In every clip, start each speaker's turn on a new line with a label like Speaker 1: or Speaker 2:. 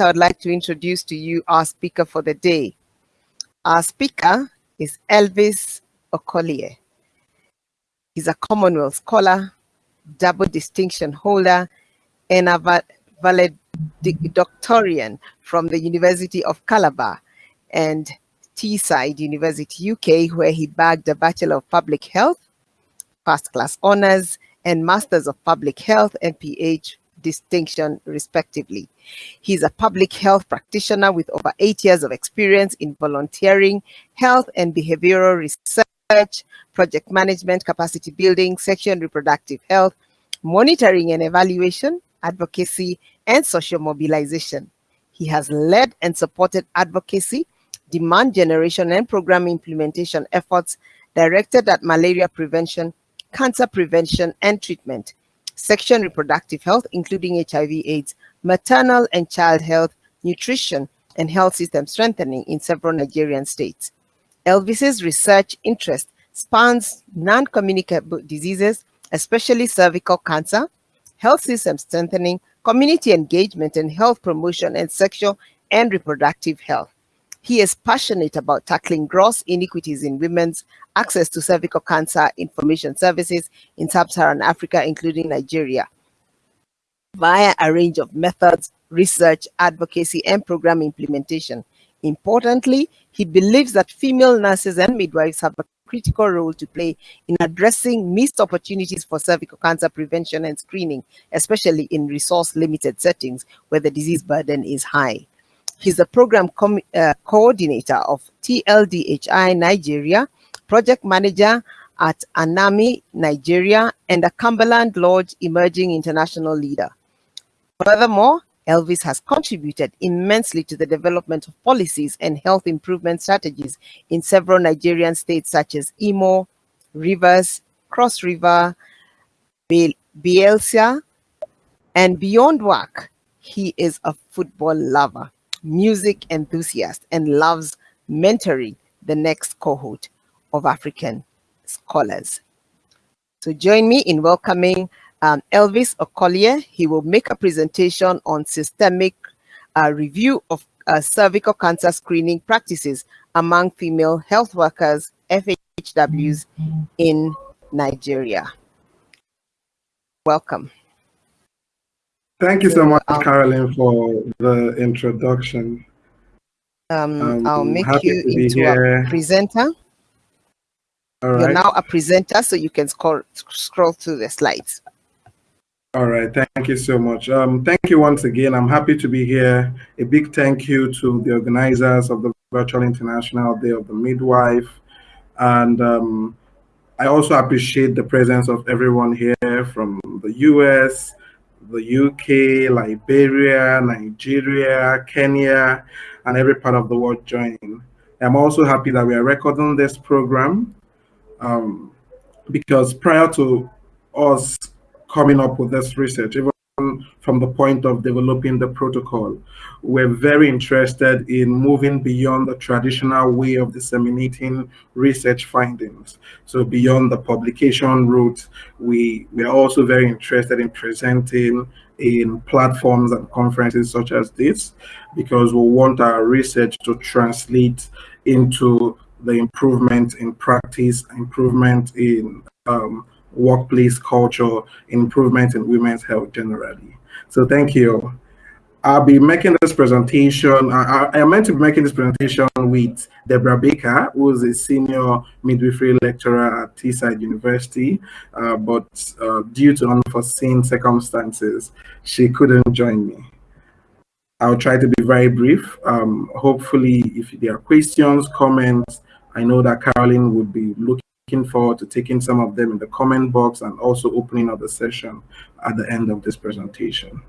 Speaker 1: I would like to introduce to you our speaker for the day. Our speaker is Elvis Okolie. He's a Commonwealth scholar, double distinction holder, and a valedictorian from the University of Calabar and Teesside University, UK, where he bagged a Bachelor of Public Health, first class honors, and Masters of Public Health and PH distinction, respectively. He's a public health practitioner with over eight years of experience in volunteering, health and behavioral research, project management, capacity building, sexual and reproductive health, monitoring and evaluation, advocacy, and social mobilization. He has led and supported advocacy, demand generation, and program implementation efforts directed at malaria prevention, cancer prevention and treatment, sexual and reproductive health, including HIV AIDS, maternal and child health, nutrition, and health system strengthening in several Nigerian states. Elvis's research interest spans non-communicable diseases, especially cervical cancer, health system strengthening, community engagement and health promotion, and sexual and reproductive health. He is passionate about tackling gross inequities in women's access to cervical cancer information services in sub-Saharan Africa, including Nigeria, via a range of methods, research, advocacy, and program implementation. Importantly, he believes that female nurses and midwives have a critical role to play in addressing missed opportunities for cervical cancer prevention and screening, especially in resource-limited settings where the disease burden is high. He's the program uh, coordinator of TLDHI Nigeria, project manager at Anami Nigeria, and a Cumberland Lodge emerging international leader. Furthermore, Elvis has contributed immensely to the development of policies and health improvement strategies in several Nigerian states such as Imo, Rivers, Cross River, Bayelsa, and beyond work, he is a football lover music enthusiast and loves mentoring the next cohort of African scholars. So join me in welcoming um, Elvis Okolie. He will make a presentation on systemic uh, review of uh, cervical cancer screening practices among female health workers, FHWs, in Nigeria. Welcome.
Speaker 2: Thank you so much, um, Carolyn, for the introduction.
Speaker 1: Um, um, I'll make you into a presenter. All right. You're now a presenter, so you can scroll, scroll through the slides.
Speaker 2: All right, thank you so much. Um, thank you once again. I'm happy to be here. A big thank you to the organizers of the Virtual International Day of the Midwife. And um, I also appreciate the presence of everyone here from the US, the UK, Liberia, Nigeria, Kenya, and every part of the world joining. I'm also happy that we are recording this program um, because prior to us coming up with this research, even from the point of developing the protocol. We're very interested in moving beyond the traditional way of disseminating research findings. So beyond the publication route, we, we are also very interested in presenting in platforms and conferences such as this, because we want our research to translate into the improvement in practice, improvement in um, workplace culture, improvement in women's health generally. So thank you. I'll be making this presentation. I, I, am meant to be making this presentation with Deborah Baker, who is a senior midwifery lecturer at Teesside University, uh, but uh, due to unforeseen circumstances, she couldn't join me. I'll try to be very brief. Um, hopefully, if there are questions, comments, I know that Carolyn would be looking looking forward to taking some of them in the comment box and also opening up the session at the end of this presentation.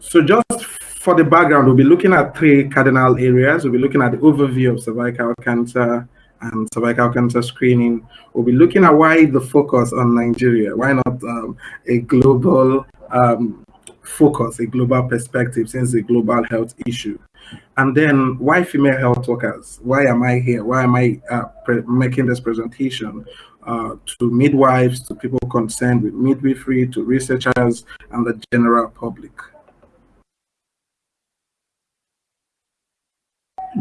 Speaker 2: So just for the background, we'll be looking at three cardinal areas. We'll be looking at the overview of cervical cancer and cervical cancer screening. We'll be looking at why the focus on Nigeria, why not um, a global um, focus, a global perspective, since a global health issue. And then why female health workers? Why am I here? Why am I uh, making this presentation? uh, to midwives, to people concerned with midwifery, to researchers, and the general public.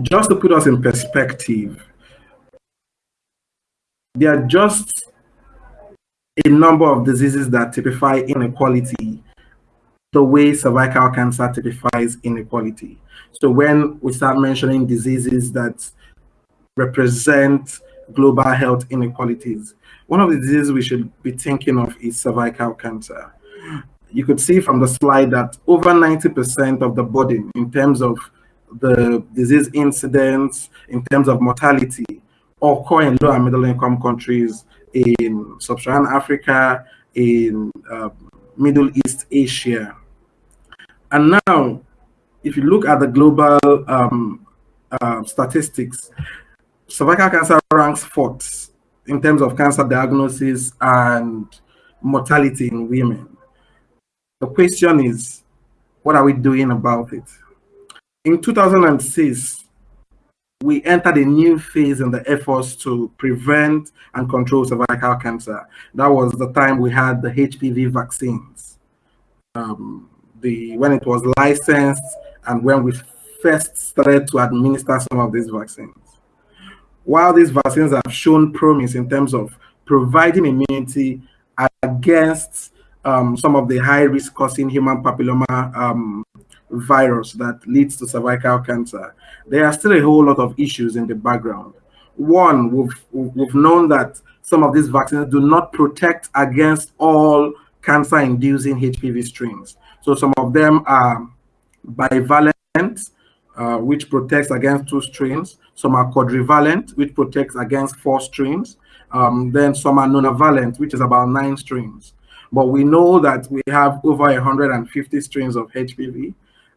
Speaker 2: Just to put us in perspective, there are just a number of diseases that typify inequality the way cervical cancer typifies inequality. So when we start mentioning diseases that represent global health inequalities, one of the diseases we should be thinking of is cervical cancer. You could see from the slide that over 90% of the burden in terms of the disease incidence, in terms of mortality, occur in low and middle income countries in sub-Saharan Africa, in uh, Middle East Asia. And now, if you look at the global um, uh, statistics, cervical cancer ranks fourth in terms of cancer diagnosis and mortality in women. The question is, what are we doing about it? In 2006, we entered a new phase in the efforts to prevent and control cervical cancer. That was the time we had the HPV vaccines. Um, the when it was licensed and when we first started to administer some of these vaccines. While these vaccines have shown promise in terms of providing immunity against um, some of the high risk causing human papilloma um, virus that leads to cervical cancer, there are still a whole lot of issues in the background. One, we've, we've known that some of these vaccines do not protect against all cancer inducing HPV strains. So some of them are bivalent, uh, which protects against two strains. Some are quadrivalent, which protects against four strains. Um, then some are nonavalent, which is about nine strains. But we know that we have over 150 strains of HPV,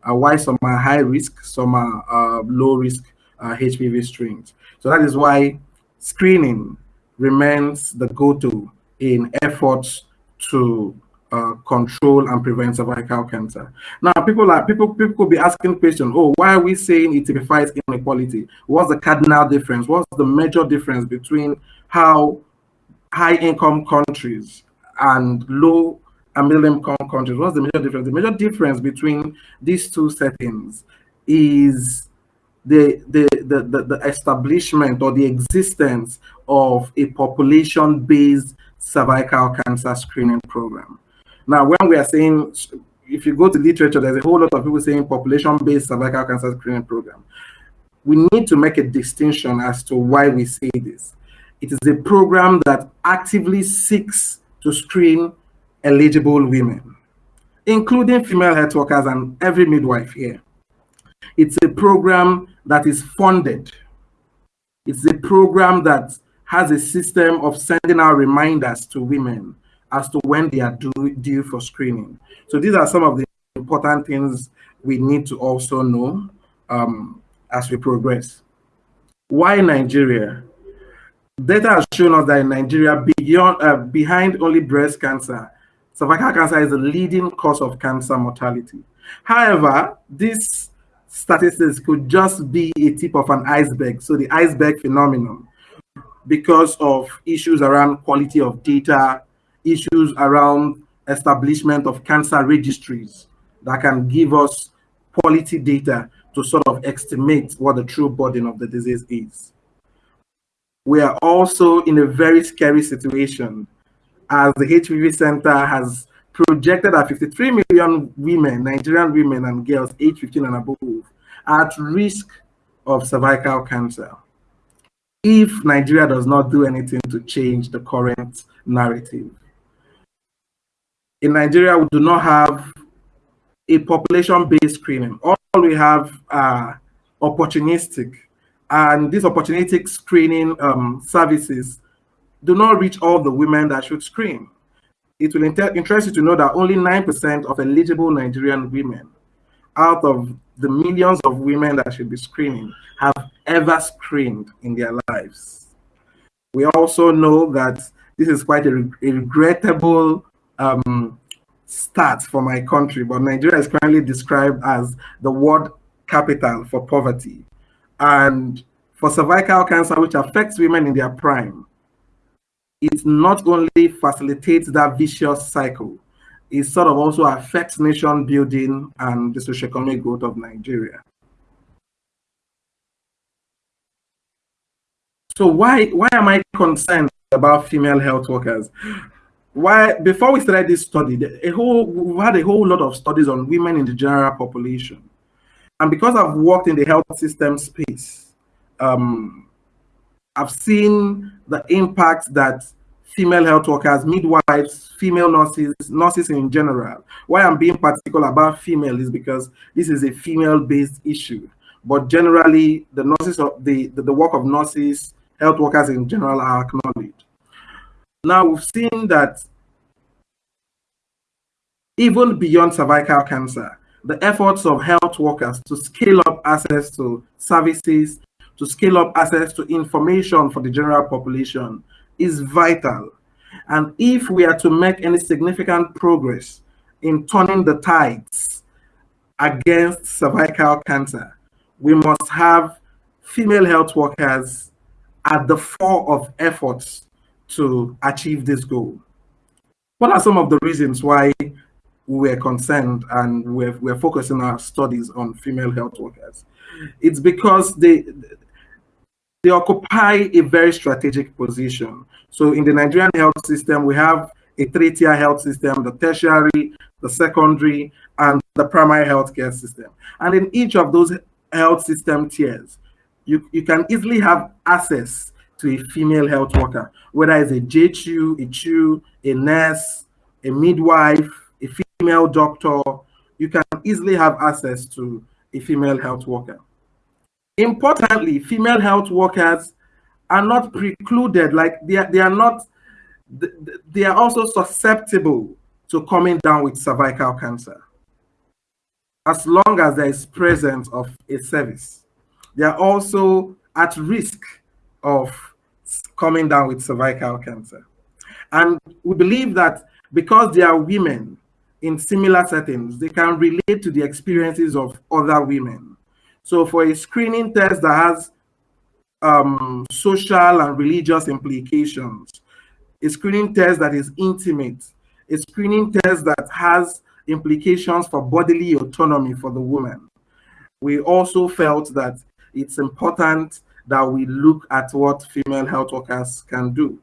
Speaker 2: uh, why some are high risk, some are uh, low risk uh, HPV strains. So that is why screening remains the go-to in efforts to uh, control and prevent cervical cancer. Now, people are people people could be asking question. Oh, why are we saying it typifies inequality? What's the cardinal difference? What's the major difference between how high-income countries and low and middle-income countries? What's the major difference? The major difference between these two settings is the, the, the, the, the establishment or the existence of a population-based cervical cancer screening program. Now, when we are saying, if you go to literature, there's a whole lot of people saying population-based cervical cancer screening program. We need to make a distinction as to why we say this. It is a program that actively seeks to screen eligible women, including female health workers and every midwife here. It's a program that is funded. It's a program that has a system of sending out reminders to women as to when they are due, due for screening. So these are some of the important things we need to also know um, as we progress. Why Nigeria? Data has shown us that in Nigeria, beyond, uh, behind only breast cancer, cervical cancer is the leading cause of cancer mortality. However, this statistics could just be a tip of an iceberg, so the iceberg phenomenon, because of issues around quality of data, issues around establishment of cancer registries that can give us quality data to sort of estimate what the true burden of the disease is. We are also in a very scary situation as the HPV Center has projected that 53 million women, Nigerian women and girls age 15 and above, are at risk of cervical cancer if Nigeria does not do anything to change the current narrative in Nigeria, we do not have a population-based screening. All we have are opportunistic, and these opportunistic screening um, services do not reach all the women that should screen. It will interest you to know that only 9% of eligible Nigerian women out of the millions of women that should be screening have ever screened in their lives. We also know that this is quite a, a regrettable um, stats for my country, but Nigeria is currently described as the world capital for poverty. And for cervical cancer, which affects women in their prime, it not only facilitates that vicious cycle, it sort of also affects nation building and the socioeconomic growth of Nigeria. So why why am I concerned about female health workers? Why before we started this study, a whole we had a whole lot of studies on women in the general population, and because I've worked in the health system space, um, I've seen the impact that female health workers, midwives, female nurses, nurses in general. Why I'm being particular about female is because this is a female-based issue. But generally, the nurses of the, the, the work of nurses, health workers in general are acknowledged. Now we've seen that even beyond cervical cancer, the efforts of health workers to scale up access to services, to scale up access to information for the general population is vital. And if we are to make any significant progress in turning the tides against cervical cancer, we must have female health workers at the fore of efforts to achieve this goal. What are some of the reasons why we're concerned and we're, we're focusing our studies on female health workers? It's because they, they occupy a very strategic position. So in the Nigerian health system, we have a three-tier health system, the tertiary, the secondary, and the primary healthcare system. And in each of those health system tiers, you, you can easily have access to a female health worker, whether it's a JHU, a CHU, a nurse, a midwife, a female doctor, you can easily have access to a female health worker. Importantly, female health workers are not precluded, like they are, they are not, they are also susceptible to coming down with cervical cancer as long as there is presence of a service they are also at risk of coming down with cervical cancer. And we believe that because they are women in similar settings, they can relate to the experiences of other women. So for a screening test that has um, social and religious implications, a screening test that is intimate, a screening test that has implications for bodily autonomy for the woman. We also felt that it's important that we look at what female health workers can do.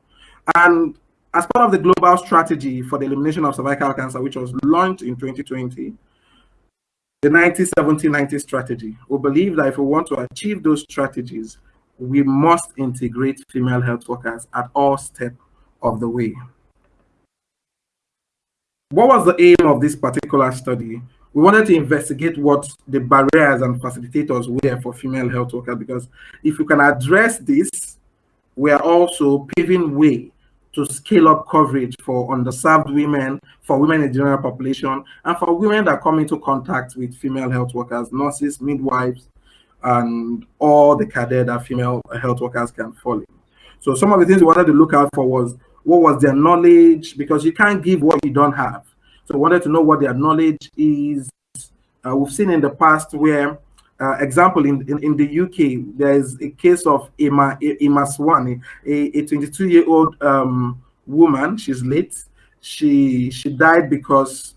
Speaker 2: And as part of the global strategy for the elimination of cervical cancer, which was launched in 2020, the 90-70-90 strategy, we believe that if we want to achieve those strategies, we must integrate female health workers at all steps of the way. What was the aim of this particular study? we wanted to investigate what the barriers and facilitators were for female health workers because if you can address this, we are also paving way to scale up coverage for underserved women, for women in general population, and for women that come into contact with female health workers, nurses, midwives, and all the cadre that female health workers can fall in. So some of the things we wanted to look out for was what was their knowledge, because you can't give what you don't have. So I wanted to know what their knowledge is. Uh, we've seen in the past where, uh, example, in, in, in, the UK, there's a case of Emma, Emma Swan, a 22-year-old um, woman. She's late. She, she died because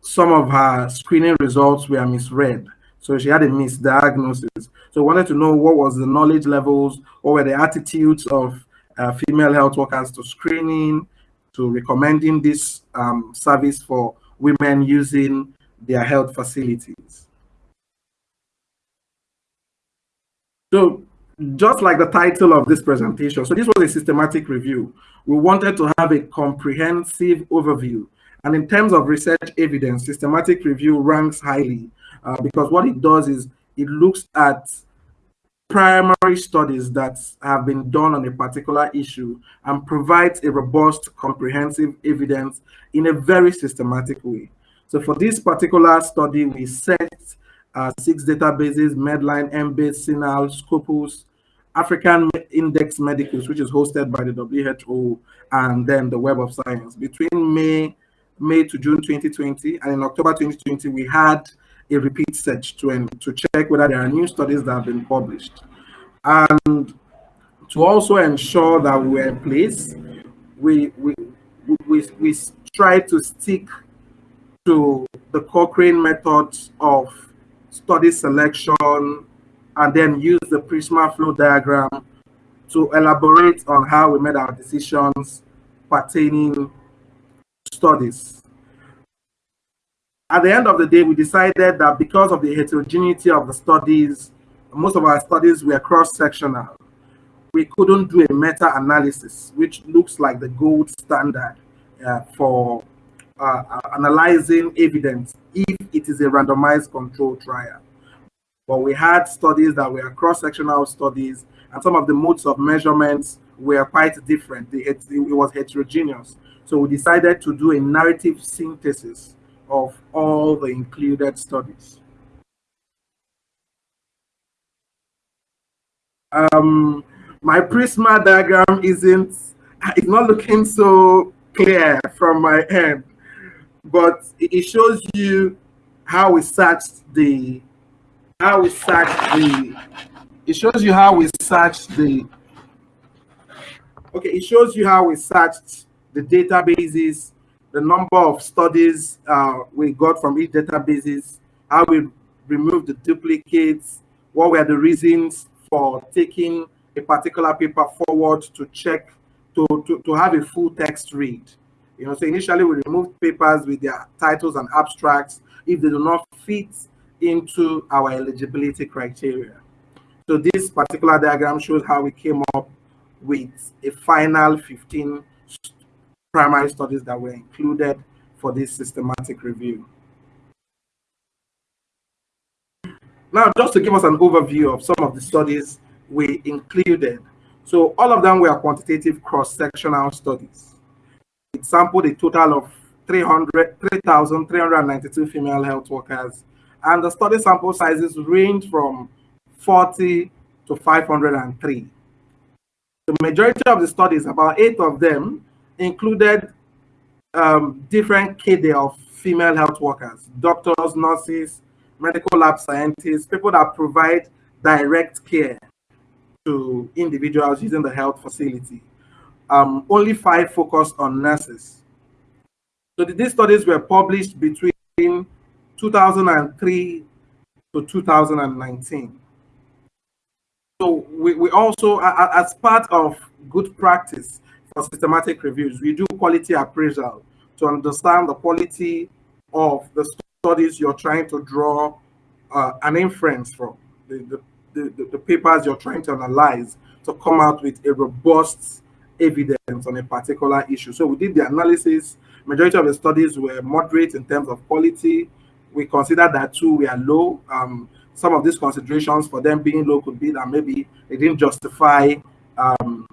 Speaker 2: some of her screening results were misread. So she had a misdiagnosis. So wanted to know what was the knowledge levels, what were the attitudes of uh, female health workers to screening, to recommending this um, service for women using their health facilities. So just like the title of this presentation, so this was a systematic review. We wanted to have a comprehensive overview. And in terms of research evidence, systematic review ranks highly uh, because what it does is it looks at primary studies that have been done on a particular issue and provides a robust, comprehensive evidence in a very systematic way. So for this particular study, we set uh, six databases, Medline, Embase, CINAHL, Scopus, African Index Medicus, which is hosted by the WHO, and then the Web of Science. Between May, May to June 2020, and in October 2020, we had a repeat search to, to check whether there are new studies that have been published. And To also ensure that we were in place, we, we, we, we try to stick to the Cochrane methods of study selection and then use the Prisma flow diagram to elaborate on how we made our decisions pertaining studies. At the end of the day, we decided that because of the heterogeneity of the studies, most of our studies were cross-sectional. We couldn't do a meta-analysis, which looks like the gold standard uh, for uh, uh, analyzing evidence if it is a randomized control trial. But we had studies that were cross-sectional studies, and some of the modes of measurements were quite different. It, it was heterogeneous. So we decided to do a narrative synthesis of all the included studies. Um, my Prisma diagram isn't, it's not looking so clear from my end, but it shows you how we searched the, how we searched the, it shows you how we searched the, okay, it shows you how we searched the databases, the number of studies uh, we got from each databases, how we removed the duplicates, what were the reasons for taking a particular paper forward to check, to, to, to have a full text read. You know, so initially we removed papers with their titles and abstracts if they do not fit into our eligibility criteria. So this particular diagram shows how we came up with a final 15 primary studies that were included for this systematic review. Now, just to give us an overview of some of the studies we included. So all of them were quantitative cross-sectional studies. Sampled a total of 3,392 female health workers, and the study sample sizes range from 40 to 503. The majority of the studies, about eight of them, included um, different cadre of female health workers, doctors, nurses, medical lab scientists, people that provide direct care to individuals using the health facility. Um, only five focused on nurses. So these studies were published between 2003 to 2019. So we, we also, as part of good practice, for systematic reviews, we do quality appraisal to understand the quality of the studies you're trying to draw uh, an inference from, the, the, the, the, papers you're trying to analyze to come out with a robust evidence on a particular issue. So we did the analysis. Majority of the studies were moderate in terms of quality. We considered that too, we are low. Um, some of these considerations for them being low could be that maybe they didn't justify um,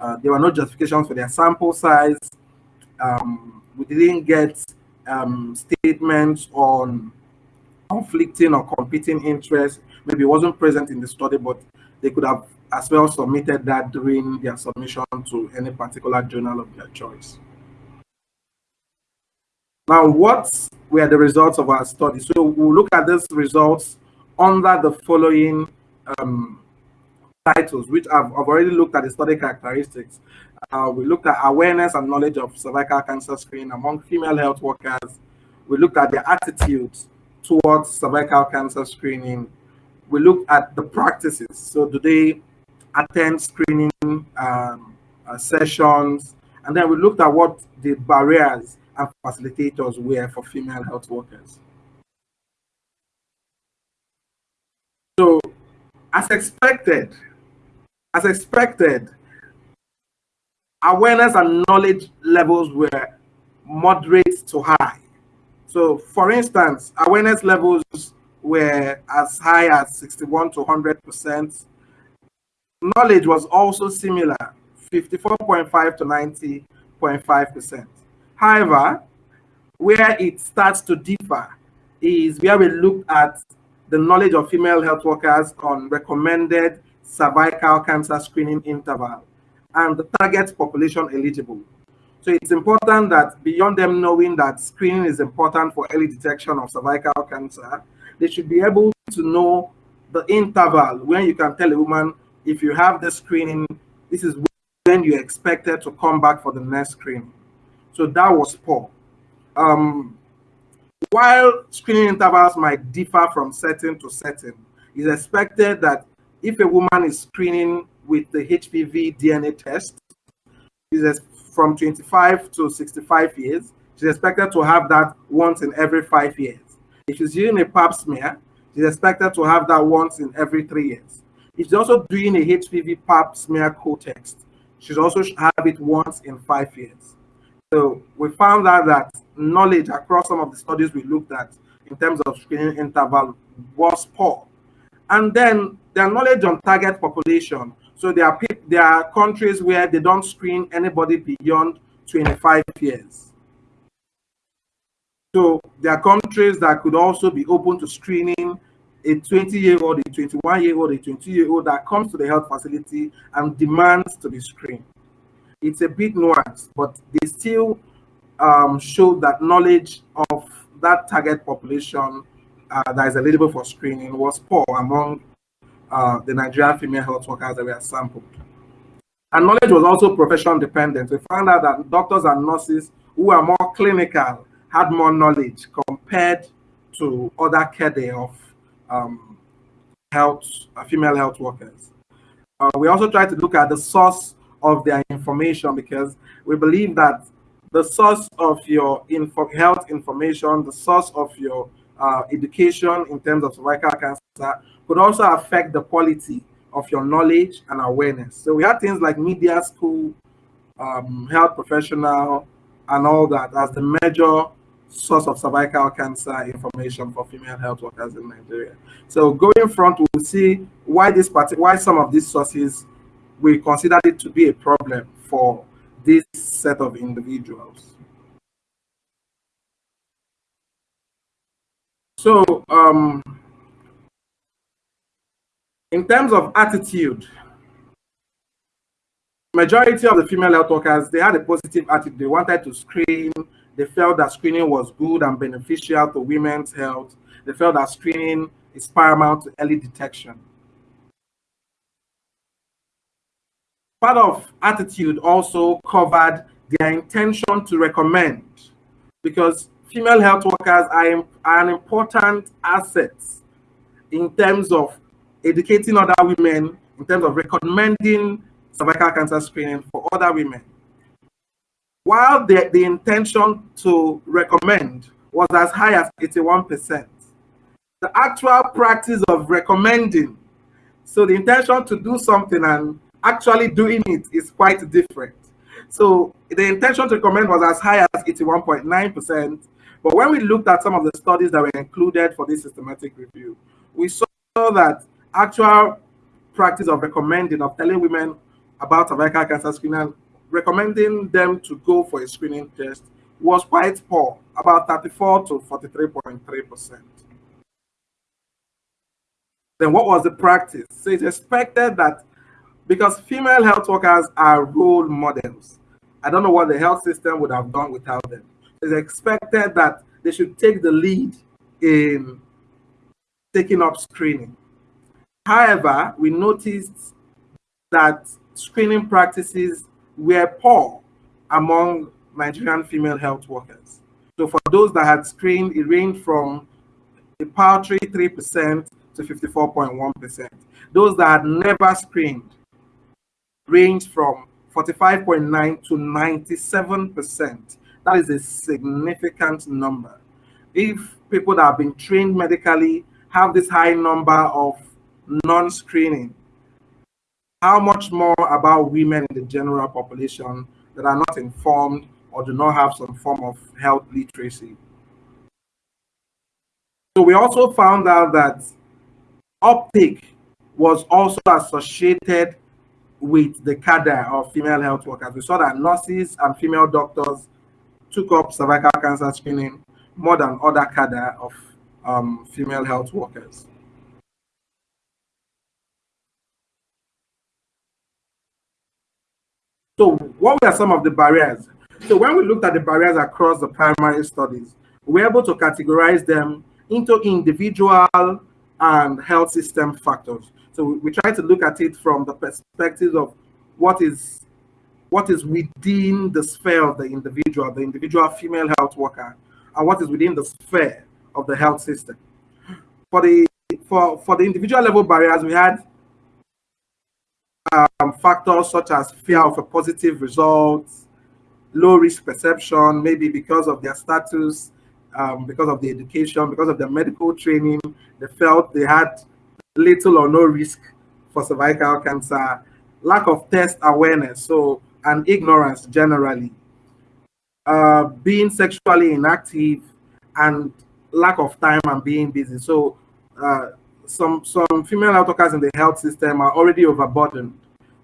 Speaker 2: uh, there were no justifications for their sample size. Um, we didn't get um, statements on conflicting or competing interests. Maybe it wasn't present in the study, but they could have as well submitted that during their submission to any particular journal of their choice. Now, what were the results of our study? So we'll look at these results under the following um, titles, which I've, I've already looked at the study characteristics. Uh, we looked at awareness and knowledge of cervical cancer screening among female health workers. We looked at their attitudes towards cervical cancer screening. We looked at the practices. So do they attend screening um, uh, sessions? And then we looked at what the barriers and facilitators were for female health workers. So as expected, as expected, awareness and knowledge levels were moderate to high. So for instance, awareness levels were as high as 61 to 100%. Knowledge was also similar, 54.5 to 90.5%. However, where it starts to differ is where we look at the knowledge of female health workers on recommended cervical cancer screening interval and the target population eligible. So it's important that beyond them knowing that screening is important for early detection of cervical cancer, they should be able to know the interval when you can tell a woman if you have the screening, this is when you're expected to come back for the next screening. So that was poor. Um, while screening intervals might differ from setting to setting, it's expected that if a woman is screening with the HPV DNA test, is from 25 to 65 years, she's expected to have that once in every five years. If she's using a pap smear, she's expected to have that once in every three years. She's also doing a HPV pap smear co-test, she's also have it once in five years. So we found out that knowledge across some of the studies we looked at in terms of screening interval was poor. And then their knowledge on target population. So there are there are countries where they don't screen anybody beyond 25 years. So there are countries that could also be open to screening a 20 year old, a 21 year old, a 20 year old that comes to the health facility and demands to be screened. It's a bit nuanced, but they still um, show that knowledge of that target population uh, that is eligible for screening was poor among uh, the Nigerian female health workers that were sampled. And knowledge was also profession dependent. We found out that doctors and nurses who are more clinical had more knowledge compared to other cadre of um, health, uh, female health workers. Uh, we also try to look at the source of their information because we believe that the source of your info health information, the source of your uh, education in terms of cervical cancer could also affect the quality of your knowledge and awareness. So we had things like media school, um, health professional, and all that as the major source of cervical cancer information for female health workers in Nigeria. So going front, we'll see why this part, why some of these sources we consider it to be a problem for this set of individuals. So um, in terms of attitude, majority of the female health workers, they had a positive attitude. They wanted to screen. They felt that screening was good and beneficial to women's health. They felt that screening is paramount to early detection. Part of attitude also covered their intention to recommend because female health workers are, are an important asset in terms of educating other women in terms of recommending cervical cancer screening for other women. While the, the intention to recommend was as high as 81%, the actual practice of recommending, so the intention to do something and actually doing it is quite different. So the intention to recommend was as high as 81.9%, but when we looked at some of the studies that were included for this systematic review, we saw that actual practice of recommending, of telling women about cervical cancer screening, recommending them to go for a screening test was quite poor, about 34 to 43.3%. Then what was the practice? So it's expected that because female health workers are role models, I don't know what the health system would have done without them. It's expected that they should take the lead in taking up screening. However, we noticed that screening practices were poor among Nigerian female health workers. So for those that had screened, it ranged from a paltry 3% to 54.1%. Those that had never screened ranged from 45.9 to 97%. That is a significant number. If people that have been trained medically have this high number of non-screening, how much more about women in the general population that are not informed or do not have some form of health literacy. So we also found out that uptake was also associated with the cadre of female health workers. We saw that nurses and female doctors took up cervical cancer screening more than other cadre of um, female health workers. So what were some of the barriers? So when we looked at the barriers across the primary studies, we were able to categorize them into individual and health system factors. So we, we try to look at it from the perspective of what is what is within the sphere of the individual, the individual female health worker, and what is within the sphere of the health system. For the for for the individual level barriers, we had um, factors such as fear of a positive result, low risk perception, maybe because of their status, um, because of the education, because of their medical training, they felt they had little or no risk for cervical cancer, lack of test awareness, so and ignorance generally, uh, being sexually inactive, and lack of time and being busy. So uh, some some female health workers in the health system are already overburdened.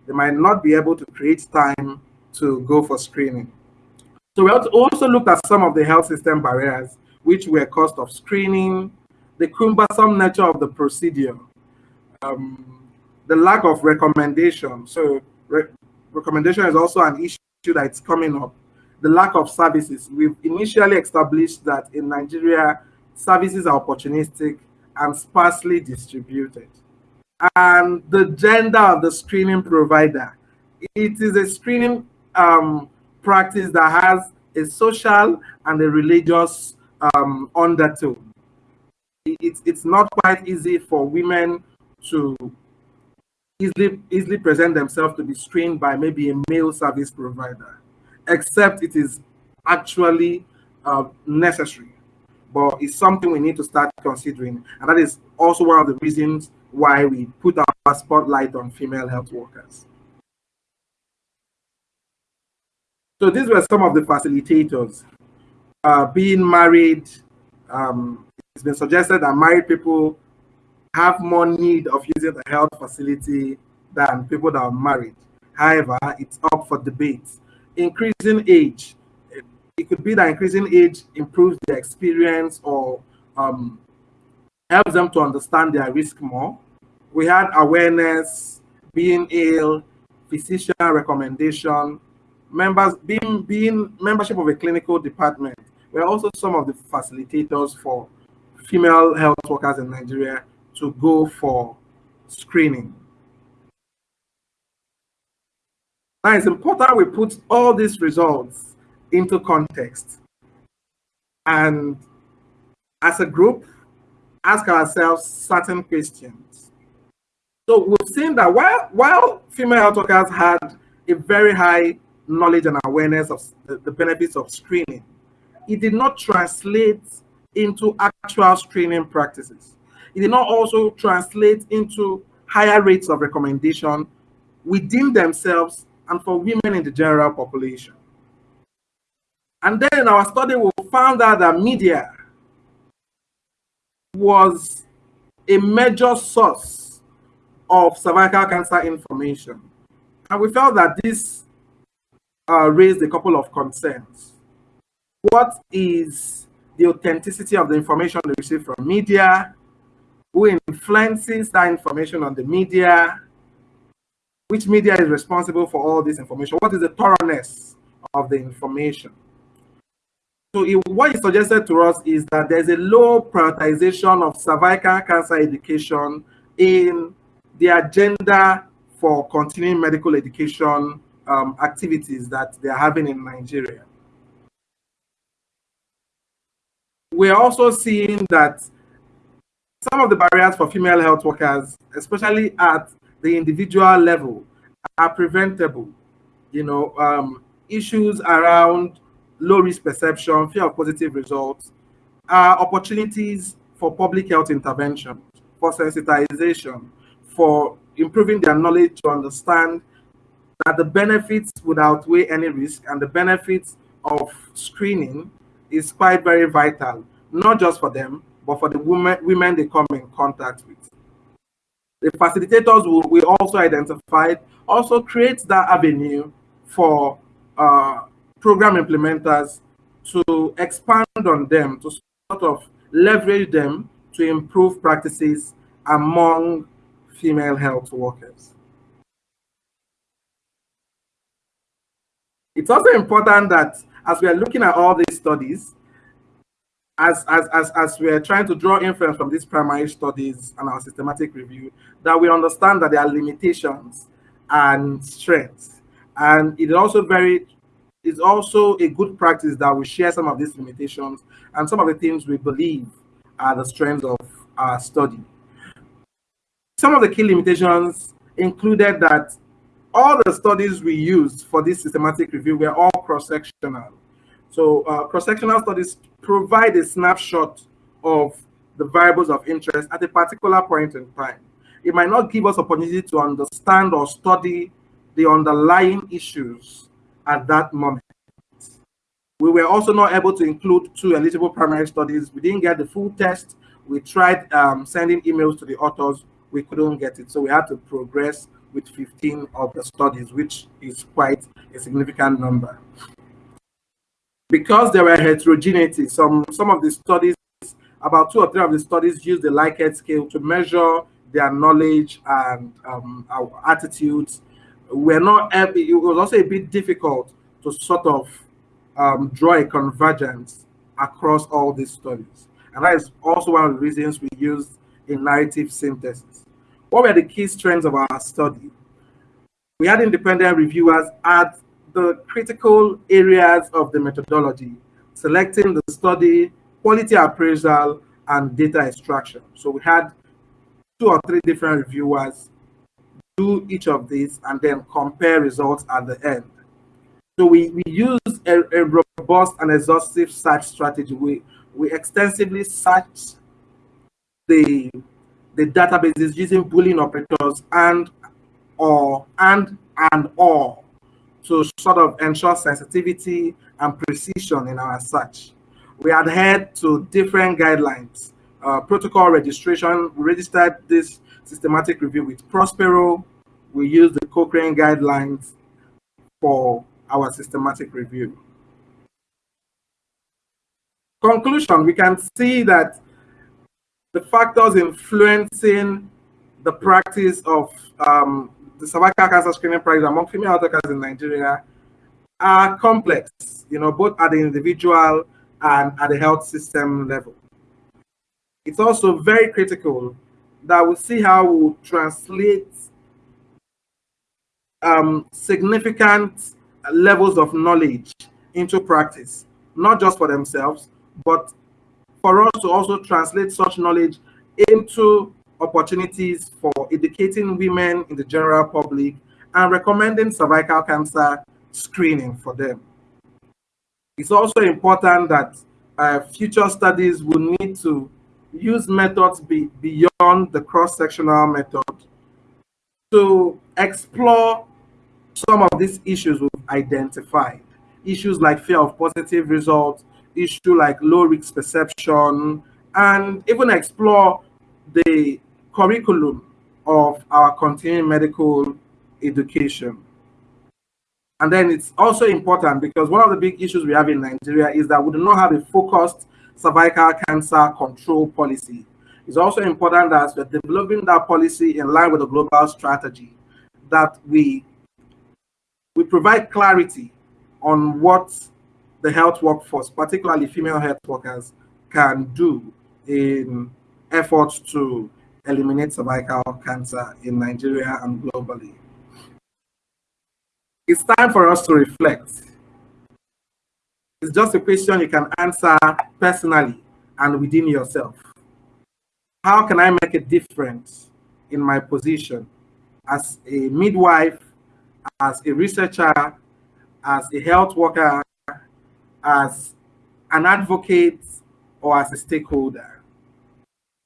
Speaker 2: They might not be able to create time to go for screening. So we also looked at some of the health system barriers, which were cost of screening, the cumbersome nature of the procedure, um, the lack of recommendation. So re recommendation is also an issue that's coming up. The lack of services. We've initially established that in Nigeria, services are opportunistic and sparsely distributed. And the gender of the screening provider. It is a screening um, practice that has a social and a religious um, undertone. It's, it's not quite easy for women to easily, easily present themselves to be screened by maybe a male service provider, except it is actually uh, necessary. But it's something we need to start considering. And that is also one of the reasons why we put our spotlight on female health workers. So these were some of the facilitators. Uh, being married, um, it's been suggested that married people have more need of using the health facility than people that are married. However, it's up for debate. Increasing age, it could be that increasing age improves their experience or um, helps them to understand their risk more. We had awareness, being ill, physician recommendation, members being being membership of a clinical department. We're also some of the facilitators for female health workers in Nigeria to go for screening. Now it's important we put all these results into context and as a group ask ourselves certain questions. So we've seen that while, while female health workers had a very high knowledge and awareness of the, the benefits of screening, it did not translate into actual screening practices. It did not also translate into higher rates of recommendation within themselves and for women in the general population. And then in our study, we found out that media was a major source of cervical cancer information. And we felt that this uh, raised a couple of concerns. What is the authenticity of the information they receive from media? Who influences that information on the media? Which media is responsible for all this information? What is the thoroughness of the information? So it, what is suggested to us is that there's a low prioritization of cervical cancer education in the agenda for continuing medical education um, activities that they're having in Nigeria. We're also seeing that some of the barriers for female health workers, especially at the individual level, are preventable. You know, um, issues around low risk perception, fear of positive results, are opportunities for public health intervention, for sensitization, for improving their knowledge to understand that the benefits would outweigh any risk and the benefits of screening is quite very vital, not just for them, but for the women, women they come in contact with. The facilitators will, also identified also create that avenue for uh, program implementers to expand on them, to sort of leverage them to improve practices among female health workers. It's also important that as we are looking at all these studies, as, as, as, as we are trying to draw inference from these primary studies and our systematic review, that we understand that there are limitations and strengths. And it also very it's also a good practice that we share some of these limitations and some of the things we believe are the strengths of our study. Some of the key limitations included that all the studies we used for this systematic review were all cross-sectional. So uh, cross-sectional studies provide a snapshot of the variables of interest at a particular point in time. It might not give us opportunity to understand or study the underlying issues at that moment. We were also not able to include two eligible primary studies. We didn't get the full test. We tried um, sending emails to the authors. We couldn't get it. So we had to progress with 15 of the studies, which is quite a significant number. Because there were heterogeneity, some, some of the studies, about two or three of the studies used the Likert scale to measure their knowledge and um, our attitudes. We're not, it was also a bit difficult to sort of um, draw a convergence across all these studies. And that is also one of the reasons we used a narrative synthesis. What were the key strengths of our study? We had independent reviewers at the critical areas of the methodology, selecting the study, quality appraisal, and data extraction. So we had two or three different reviewers do each of these and then compare results at the end. So we, we use a, a robust and exhaustive search strategy. We, we extensively search the the databases using Boolean operators and or and and or to sort of ensure sensitivity and precision in our search. We adhered to different guidelines. Uh, protocol registration, we registered this systematic review with Prospero. We use the Cochrane guidelines for our systematic review. Conclusion, we can see that the factors influencing the practice of um, the cervical cancer screening practice among female health in Nigeria are complex, you know, both at the individual and at the health system level. It's also very critical that we see how we translate um, significant levels of knowledge into practice, not just for themselves, but for us to also translate such knowledge into opportunities for educating women in the general public and recommending cervical cancer screening for them. It's also important that uh, future studies will need to use methods be, beyond the cross-sectional method to explore some of these issues we've identified. Issues like fear of positive results, issue like low risk perception, and even explore the curriculum of our continuing medical education. And then it's also important because one of the big issues we have in Nigeria is that we do not have a focused cervical cancer control policy. It's also important that we're developing that policy in line with the global strategy, that we we provide clarity on what the health workforce, particularly female health workers, can do in efforts to eliminate cervical cancer in Nigeria and globally. It's time for us to reflect. It's just a question you can answer personally and within yourself. How can I make a difference in my position as a midwife, as a researcher, as a health worker, as an advocate, or as a stakeholder?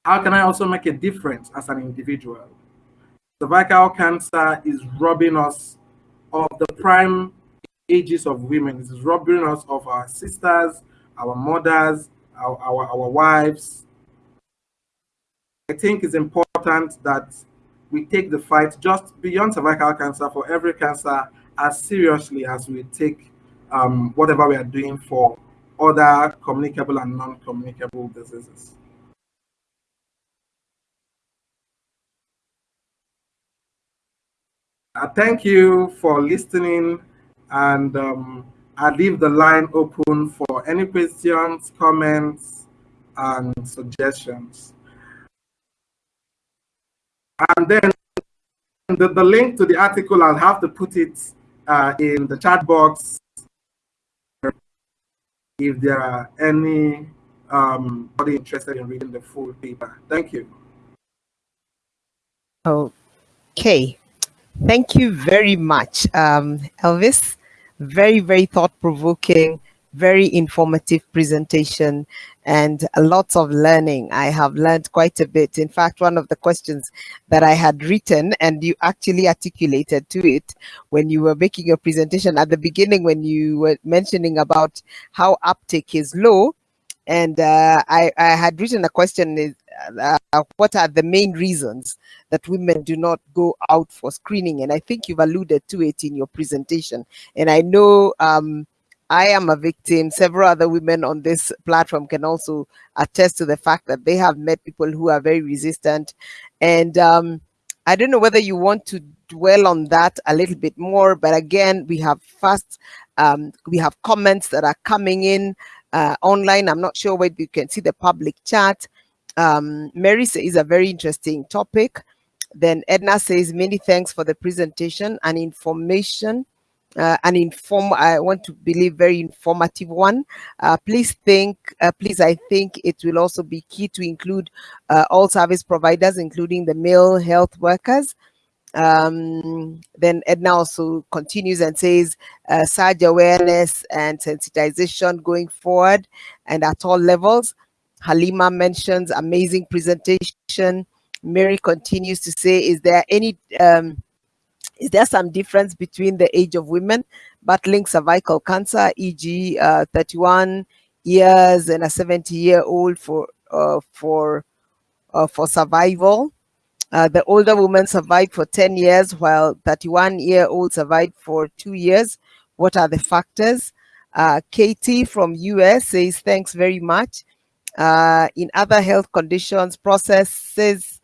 Speaker 2: How can I also make a difference as an individual? Cervical cancer is robbing us of the prime ages of women. It is robbing us of our sisters, our mothers, our, our, our wives. I think it's important that we take the fight just beyond cervical cancer for every cancer as seriously as we take um, whatever we are doing for other communicable and non-communicable diseases. Uh, thank you for listening and um, I leave the line open for any questions, comments, and suggestions. And then the, the link to the article, I'll have to put it uh, in the chat box if there are any um, interested in reading the full paper. Thank you.
Speaker 1: Okay. Thank you very much, um, Elvis. Very, very thought-provoking, very informative presentation and lots of learning. I have learned quite a bit. In fact, one of the questions that I had written and you actually articulated to it when you were making your presentation at the beginning when you were mentioning about how uptake is low. And uh, I, I had written a question, uh, what are the main reasons that women do not go out for screening? And I think you've alluded to it in your presentation. And I know um, I am a victim. Several other women on this platform can also attest to the fact that they have met people who are very resistant. And um, I don't know whether you want to dwell on that a little bit more, but again, we have fast, um, we have comments that are coming in uh, online. I'm not sure whether you can see the public chat. Um, Mary says is a very interesting topic. Then Edna says, many thanks for the presentation and information uh, an inform I want to believe very informative one. Uh, please think, uh, please I think it will also be key to include uh, all service providers, including the male health workers. Um, then Edna also continues and says uh, surge awareness and sensitization going forward and at all levels. Halima mentions amazing presentation. Mary continues to say, is there any um, is there some difference between the age of women battling cervical cancer, e.g., uh, 31 years and a 70 year old for uh, for uh, for survival? Uh, the older woman survived for 10 years, while 31 year old survived for two years. What are the factors? Uh, Katie from US says, thanks very much. Uh, in other health conditions, processes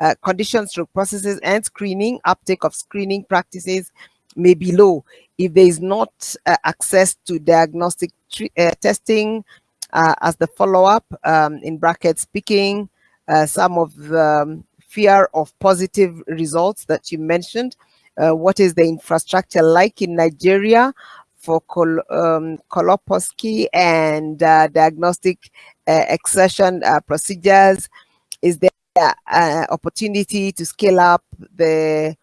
Speaker 1: uh, conditions through processes and screening, uptake of screening practices may be low if there is not uh, access to diagnostic uh, testing uh, as the follow-up, um, in brackets, speaking, uh, some of the um, fear of positive results that you mentioned. what is the infrastructure like in Nigeria for col um, and diagnostic excision procedures? Is there uh, opportunity to scale up the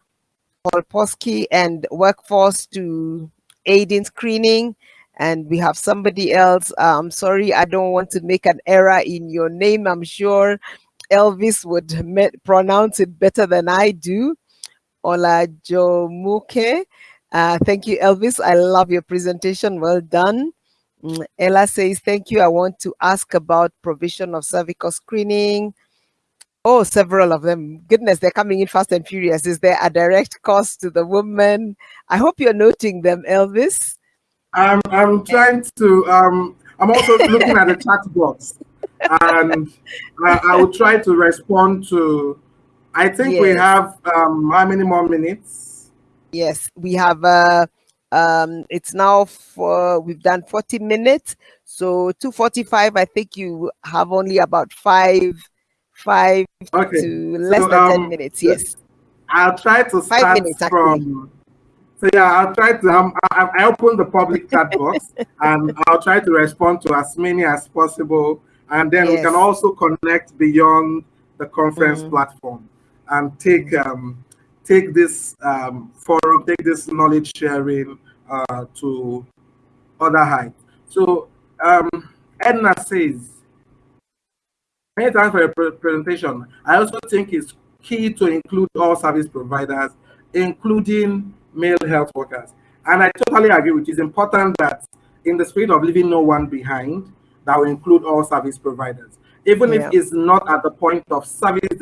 Speaker 1: colposcopy and workforce to aid in screening. And we have somebody else. I'm sorry, I don't want to make an error in your name. I'm sure Elvis would pronounce it better than I do. Olajumoke. Uh, thank you, Elvis. I love your presentation. Well done. Mm, Ella says, thank you. I want to ask about provision of cervical screening, Oh, several of them. Goodness, they're coming in fast and furious. Is there a direct cost to the woman? I hope you're noting them, Elvis.
Speaker 2: I'm, I'm trying to, um, I'm also looking at the chat box and I, I, will try to respond to, I think yes. we have, um, how many more minutes?
Speaker 1: Yes, we have, uh, um, it's now for, we've done 40 minutes. So 245, I think you have only about five five okay. to less so, than um, 10 minutes. Yes.
Speaker 2: I'll try to start five minutes, from. So yeah, I'll try to. Um, I, I open the public chat box and I'll try to respond to as many as possible, and then yes. we can also connect beyond the conference mm. platform and take mm. um, take this um, forum, take this knowledge sharing uh, to other heights. So um, Edna says Many thanks for your presentation. I also think it's key to include all service providers, including male health workers. And I totally agree with you. It's important that in the spirit of leaving no one behind, that will include all service providers, even yeah. if it's not at the point of service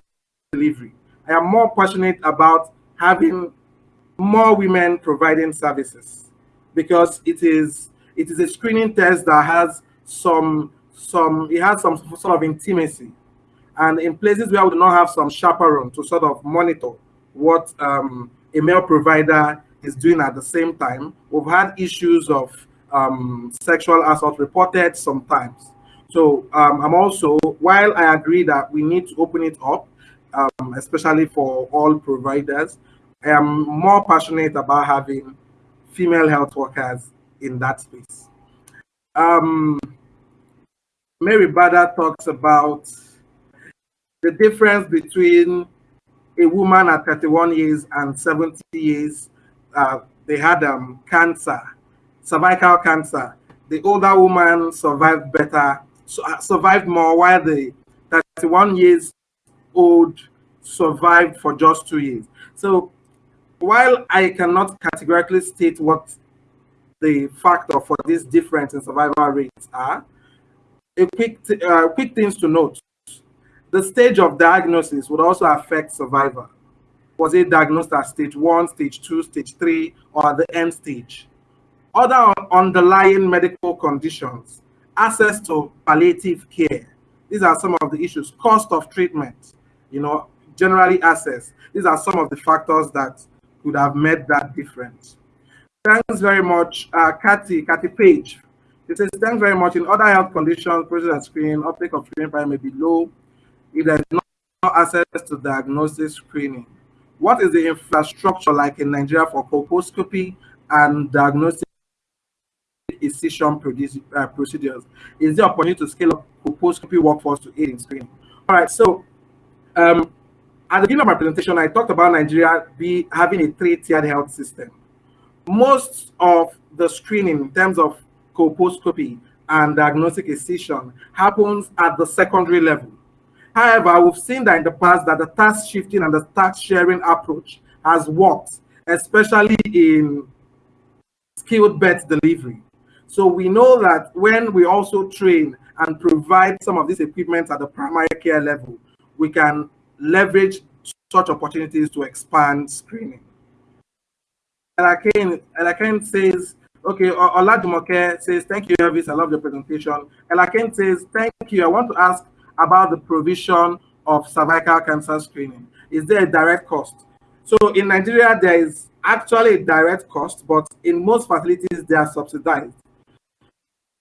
Speaker 2: delivery. I am more passionate about having more women providing services because it is it is a screening test that has some some it has some sort of intimacy and in places where we do not have some chaperone to sort of monitor what um, a male provider is doing at the same time we've had issues of um, sexual assault reported sometimes so um, i'm also while i agree that we need to open it up um, especially for all providers I am more passionate about having female health workers in that space. Um, Mary Bada talks about the difference between a woman at 31 years and 70 years. Uh, they had um, cancer, cervical cancer. The older woman survived better, uh, survived more, while the 31 years old survived for just two years. So while I cannot categorically state what the factor for this difference in survival rates are, a quick, uh, quick things to note. The stage of diagnosis would also affect survival. Was it diagnosed at stage one, stage two, stage three, or the end stage? Other underlying medical conditions, access to palliative care. These are some of the issues. Cost of treatment, you know, generally access. These are some of the factors that could have made that difference. Thanks very much, uh, Kathy, Kathy Page. It says, thanks very much. In other health conditions, process of screening, uptake of screening may be low if there's no access to diagnosis screening. What is the infrastructure like in Nigeria for colposcopy and diagnostic incision uh, procedures? Is there opportunity to scale up colposcopy workforce to aid in screening? All right, so um, at the beginning of my presentation, I talked about Nigeria be having a three-tiered health system. Most of the screening in terms of colposcopy and diagnostic excision happens at the secondary level. However, we've seen that in the past that the task shifting and the task sharing approach has worked, especially in skilled bed delivery. So we know that when we also train and provide some of these equipment at the primary care level, we can leverage such opportunities to expand screening. Elakane, Elakane says, okay, Olajumoke says, thank you, Elvis, I love the presentation. Elakane says, thank you, I want to ask about the provision of cervical cancer screening. Is there a direct cost? So in Nigeria, there is actually a direct cost, but in most facilities, they are subsidized.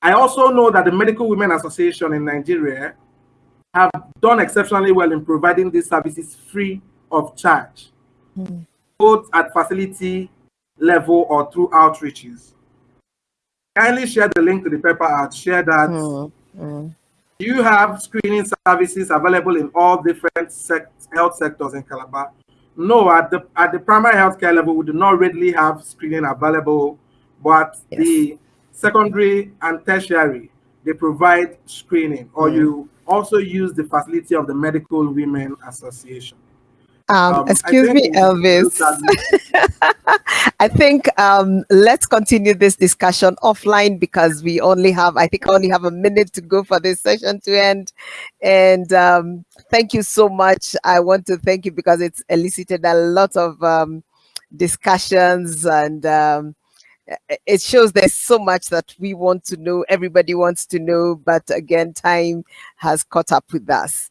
Speaker 2: I also know that the Medical Women Association in Nigeria have done exceptionally well in providing these services free of charge, mm. both at facility level or through outreaches. Kindly share the link to the paper ad, share that. Mm. Mm. You have screening services available in all different sect health sectors in Calabar. No, at the at the primary healthcare level, we do not readily have screening available, but yes. the secondary and tertiary, they provide screening, or mm. you also use the facility of the Medical Women Association.
Speaker 1: Um, um, excuse me, Elvis. I think um, let's continue this discussion offline because we only have, I think, I only have a minute to go for this session to end. And um, thank you so much. I want to thank you because it's elicited a lot of um, discussions and um, it shows there's so much that we want to know, everybody wants to know, but again, time has caught up with us.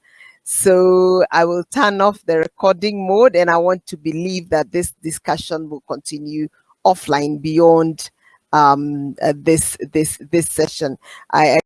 Speaker 1: So I will turn off the recording mode and I want to believe that this discussion will continue offline beyond um, uh, this this this session. I